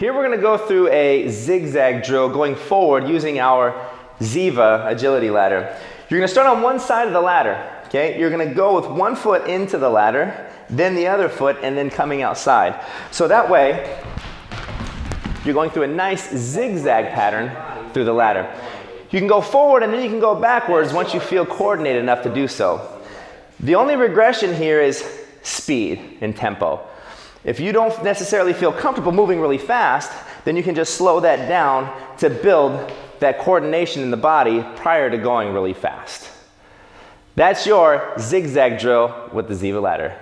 Here we're going to go through a zigzag drill going forward using our Ziva agility ladder. You're going to start on one side of the ladder. Okay, you're going to go with one foot into the ladder, then the other foot, and then coming outside. So that way, you're going through a nice zigzag pattern through the ladder. You can go forward and then you can go backwards once you feel coordinated enough to do so. The only regression here is speed and tempo. If you don't necessarily feel comfortable moving really fast, then you can just slow that down to build that coordination in the body prior to going really fast. That's your zigzag drill with the Ziva ladder.